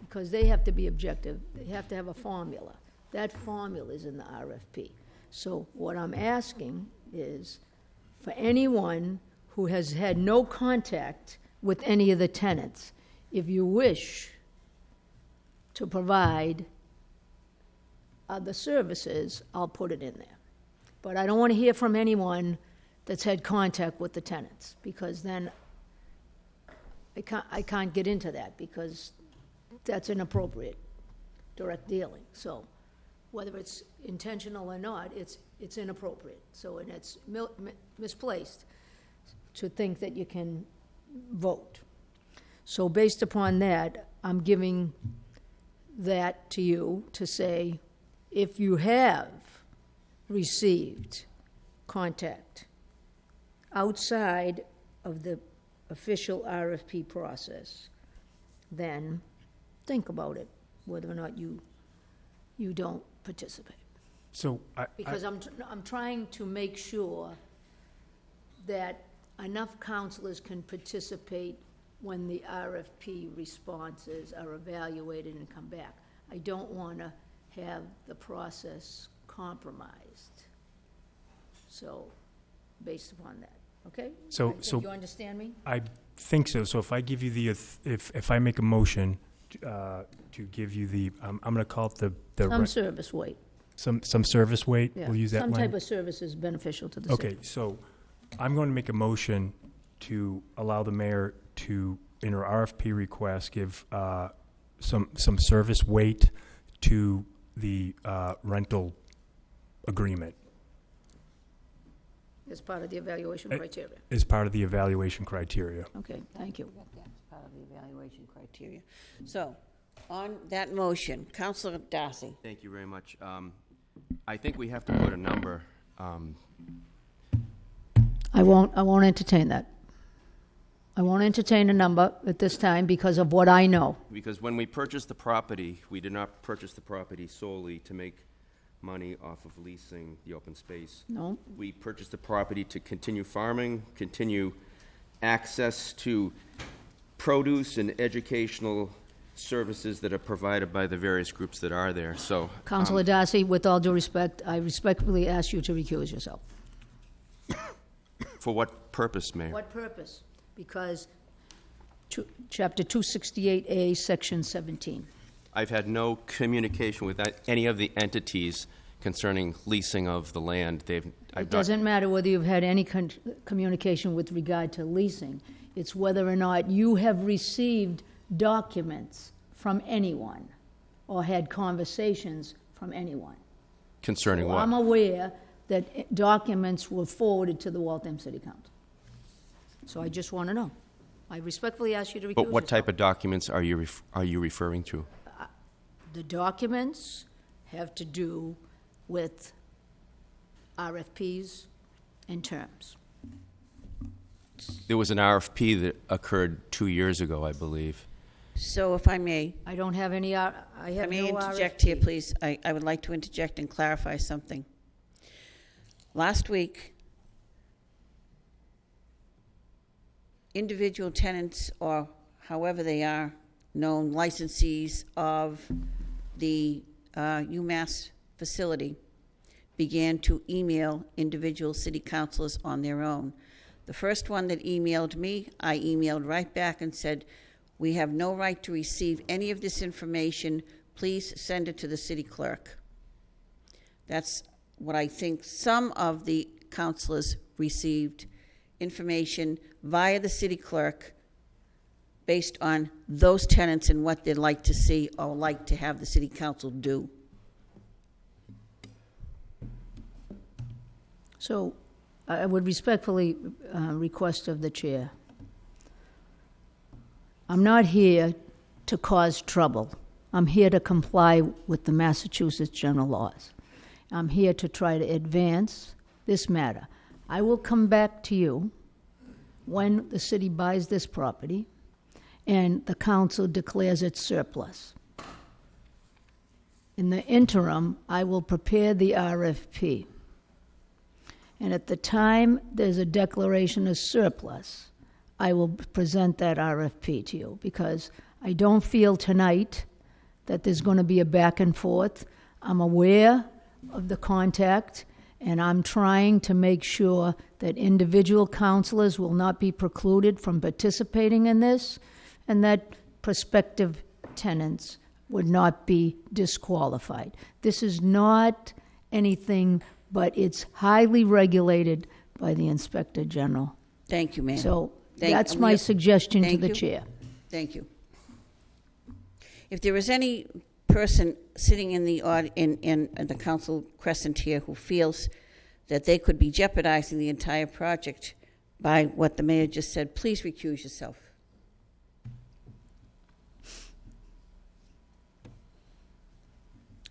because they have to be objective, they have to have a formula. That formula is in the RFP. So what I'm asking is, for anyone who has had no contact with any of the tenants, if you wish to provide other services, I'll put it in there. But I don't want to hear from anyone that's had contact with the tenants, because then I can't, I can't get into that, because that's inappropriate, direct dealing. So whether it's intentional or not, it's, it's inappropriate. So, and it's mil- mi- misplaced to think that you can vote. So based upon that, I'm giving that to you to say, if you have received contact outside of the official RFP process, then think about it, whether or not you, you don't participate. So I, I, Because I'm, tr- I'm trying to make sure that enough counselors can participate when the RFP responses are evaluated and come back. I don't want to have the process compromised. So, based upon that, okay? So- I think so- You understand me? I think so. So if I give you the, auth- if, if I make a motion uh, to give you the, um, I'm going to call it the, the, Some re- service weight, some, some service weight, yeah. we'll use that Some type language. of service is beneficial to the city. Okay, so I'm going to make a motion to allow the mayor to, in her RFP request, give uh, some, some service weight to the uh, rental agreement As part of the evaluation Eh. criteria. as part of the evaluation criteria. Okay, thank you. That's part of the evaluation criteria. So, on that motion, Counselor Darcy. Thank you very much. Um, I think we have to put a number, um, I won't, I won't entertain that. I won't entertain a number at this time because of what I know. because when we purchased the property, we did not purchase the property solely to make money off of leasing the open space. No? We purchased the property to continue farming, continue access to produce and educational services that are provided by the various groups that are there, so. um, Counselor Darcy, with all due respect, I respectfully ask you to recuse yourself. For what purpose, Mayor? What purpose? Because, two- Chapter 268A, Section 17. I've had no communication with that- any of the entities concerning leasing of the land. They've, I've It not, doesn't matter whether you've had any con- communication with regard to leasing. It's whether or not you have received documents from anyone or had conversations from anyone. concerning Well, I'm aware that documents were forwarded to the Waltham City Council. So I just want to know. I respectfully ask you to recuse But what type of documents are you, ref- are you referring to? The documents have to do with RFPs and terms. There was an RFP that occurred two years ago, I believe. So if I may, I don't have any, R- I I have may no interject here, please. I, I would like to interject and clarify something. Last week, individual tenants, or however they are known, licensees of the uh, UMass facility, began to email individual city councilors on their own. The first one that emailed me, I emailed right back and said, "We have no right to receive any of this information. Please send it to the city clerk." That's what I think some of the councilors received information via the city clerk based on those tenants and what they'd like to see or like to have the city council do. So I would respectfully uh, request of the chair. I'm not here to cause trouble. I'm here to comply with the Massachusetts general laws. I'm here to try to advance this matter. I will come back to you when the city buys this property and the council declares it surplus. In the interim, I will prepare the RFP. And at the time there's a declaration of surplus, I will present that RFP to you because I don't feel tonight that there's going to be a back and forth. I'm aware of the contact, and I'm trying to make sure that individual counselors will not be precluded from participating in this, and that prospective tenants would not be disqualified. This is not anything, but it's highly regulated by the Inspector General. Thank you, ma'am. So Thank- that's and my suggestion to thank the you. chair. Thank you. If there is any person sitting in the, aud- in, in the council crescent here who feels that they could be jeopardizing the entire project by what the mayor just said, please recuse yourself.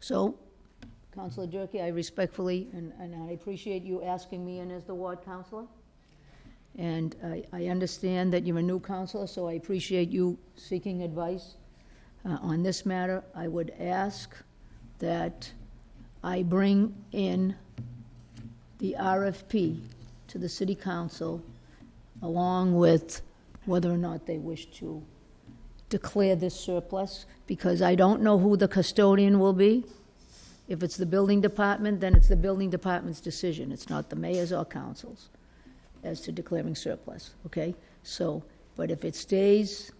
So Counselor Durkee, I respectfully, and, and I appreciate you asking me in as the ward counselor. And I, I understand that you're a new counselor, so I appreciate you seeking advice uh, on this matter. I would ask that I bring in the RFP to the city council along with whether or not they wish to declare this surplus, because I don't know who the custodian will be. If it's the building department, then it's the building department's decision. It's not the mayor's or council's as to declaring surplus, okay? So, but if it stays,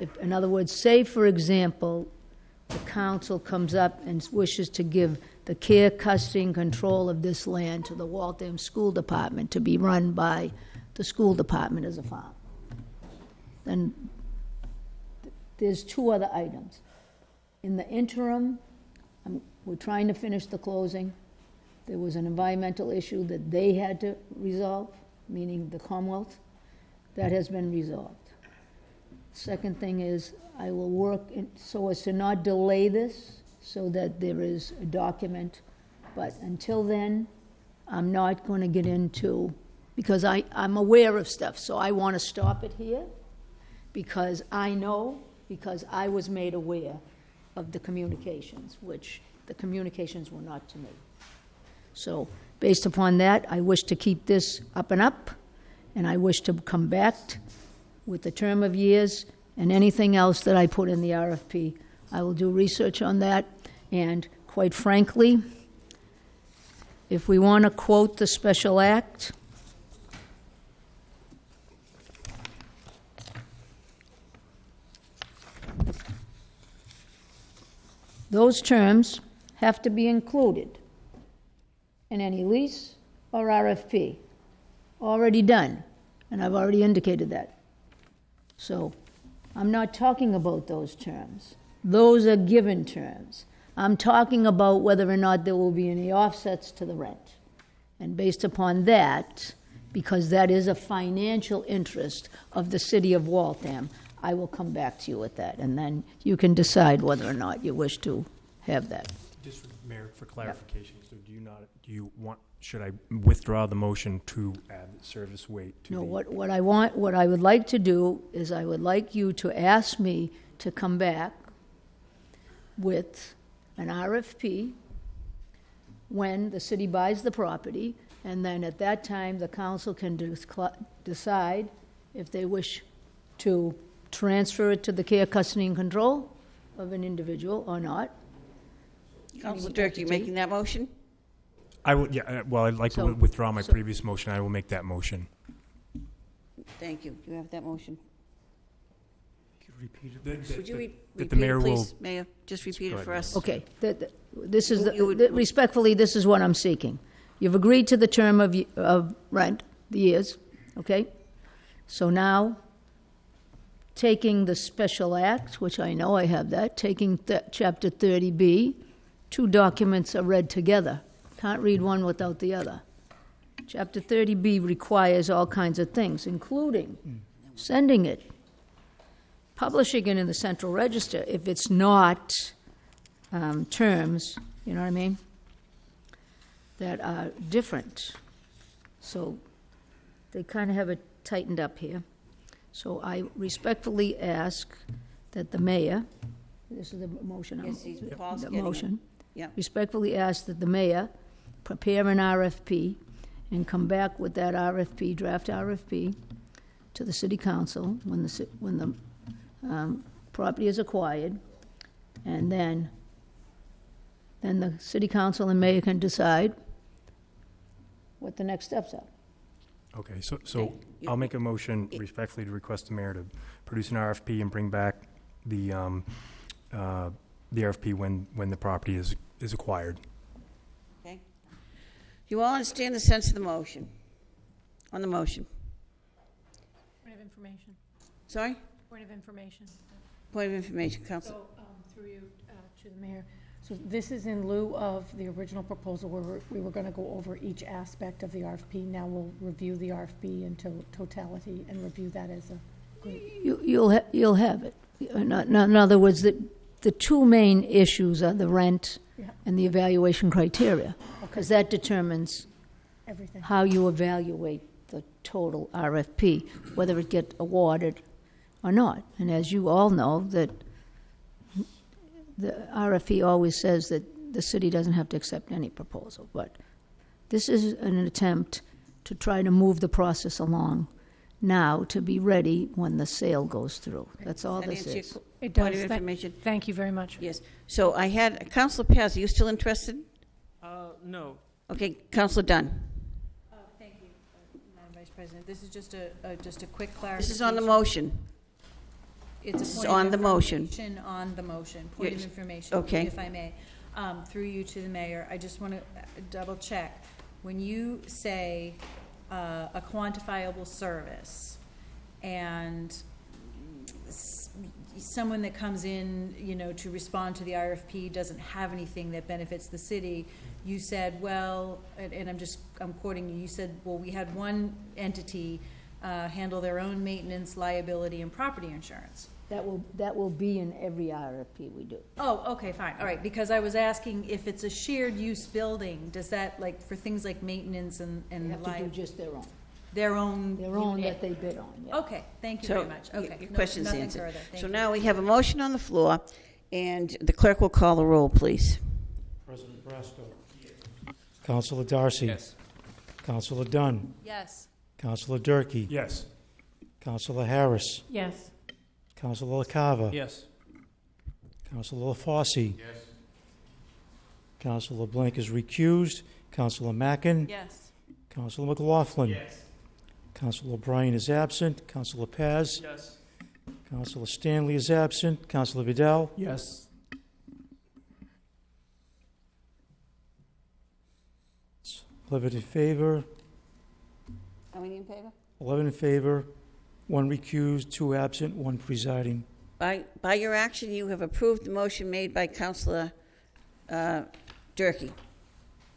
if, in other words, say, for example, the council comes up and wishes to give the care, custody, and control of this land to the Waltham School Department to be run by the school department as a farm. Then there's two other items. In the interim, we're trying to finish the closing. There was an environmental issue that they had to resolve, meaning the Commonwealth. That has been resolved. Second thing is, I will work in- so as to not delay this, so that there is a document. But until then, I'm not going to get into, because I, I'm aware of stuff, so I want to stop it here, because I know, because I was made aware of the communications, which the communications were not to me. So, based upon that, I wish to keep this up and up, and I wish to come back with the term of years and anything else that I put in the RFP. I will do research on that, and quite frankly, if we want to quote the special act, those terms have to be included in any lease or RFP. Already done, and I've already indicated that. So, I'm not talking about those terms. Those are given terms. I'm talking about whether or not there will be any offsets to the rent. And based upon that, because that is a financial interest of the city of Waltham, I will come back to you with that, and then you can decide whether or not you wish to have that. Just, for- Mayor, for clarification, so do you not, do you want, should I withdraw the motion to add service weight to the? No, what, what I want, what I would like to do is I would like you to ask me to come back with an RFP when the city buys the property, and then at that time, the council can decide if they wish to transfer it to the care, custody, and control of an individual or not. Counselor Dirk, you making that motion? I would, yeah, uh, well, I'd like to So- wi- withdraw my so- previous motion. I will make that motion. Thank you. You have that motion. That- Would you re- that the repeat mayor it, will- please, Mayor? Just repeat it ahead, for Mayor. us. Okay, th- th- this is, You- you the- would- th- respectfully, this is what I'm seeking. You've agreed to the term of, y- of rent, the years, okay? So now, taking the special act, which I know I have that, taking th- chapter 30B, two documents are read together. Can't read one without the other. Chapter 30B requires all kinds of things, including sending it, publishing it in the central register if it's not um, terms, you know what I mean, that are different. So they kind of have it tightened up here. So I respectfully ask that the mayor, this is the motion, I'm- Yes, he's- Paul's the getting it. motion, respectfully ask that the mayor prepare an RFP and come back with that RFP, draft RFP, to the city council when the, ci- when the um, property is acquired, and then, then the city council and mayor can decide what the next steps are. Okay, so, so you- I'll make a motion respectfully to request the mayor to produce an RFP and bring back the, um, uh, the RFP when, when the property is, is acquired. Okay? Do you all understand the sense of the motion? On the motion? Point of information. Sorry? Point of information. Point of information, Counsel. So, um, through you uh, to the mayor, so this is in lieu of the original proposal where we're- were going to go over each aspect of the RFP. Now we'll review the RFP in to- totality and review that as a group. You, you'll, ha- you'll have it. Uh, in, in other words, the, the two main issues are the rent Yeah. and the evaluation criteria, because that determines Everything. how you evaluate the total RFP, whether it gets awarded or not. And as you all know, that the RFP always says that the city doesn't have to accept any proposal, but this is an attempt to try to move the process along now to be ready when the sale goes through. That's all That this answer your is. qu- It Point does. of Tha- information? Thank you very much. Yes. So I had, Counselor Paz, are you still interested? Uh, no. Okay, Counselor Dunn. Oh, thank you, uh, Madam Vice President. This is just a, a- just a quick clarification. This is on the motion. It's a point of on the motion. information On the motion, point of Yes. information. Okay. If I may, um, through you to the mayor, I just want to double check. When you say, uh, a quantifiable service and s- someone that comes in, you know, to respond to the RFP doesn't have anything that benefits the city, you said, well, and, and I'm just, I'm quoting you, you said, well, we had one entity, uh, handle their own maintenance, liability, and property insurance. That will, that will be in every RFP we do. Oh, okay, fine, all right, because I was asking if it's a shared use building, does that, like, for things like maintenance and, They and have to do li- just their own, their own? their own that they bid on, yeah. Okay, thank you So, very much, y- okay. Your No- question's nothing answered. further. Thank So you. now we have a motion on the floor, and the clerk will call the roll, please. President Brasco. Counselor Darcy. Yes. Counselor Dunn. Yes. Counselor Durkee. Yes. Counselor Harris. Yes. Counselor LaCava. Yes. Counselor LaFauci. Yes. Counselor Blank is recused. Counselor Mackin. Yes. Counselor McLaughlin. Yes. Counselor O'Brien is absent. Counselor Paz. Yes. Counselor Stanley is absent. Counselor Vidal. Yes. Eleven in favor. How many in favor? Eleven in favor. One recused, two absent, one presiding. By, by your action, you have approved the motion made by Counselor uh, Durkee.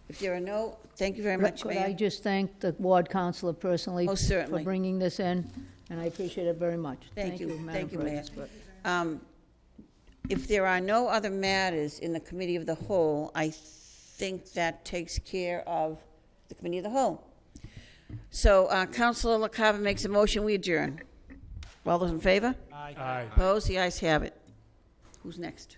If there are no, thank you very much, Could I Mayor. just thank the ward councilor personally Most for bringing this in, and I appreciate it very much. Thank you. Madam Thank you, Mayor. President. Um, If there are no other matters in the Committee of the Whole, I think that takes care of the Committee of the Whole. So uh, Counselor LaCava makes a motion, we adjourn. All those in favor? Aye. Opposed? The ayes have it. Who's next?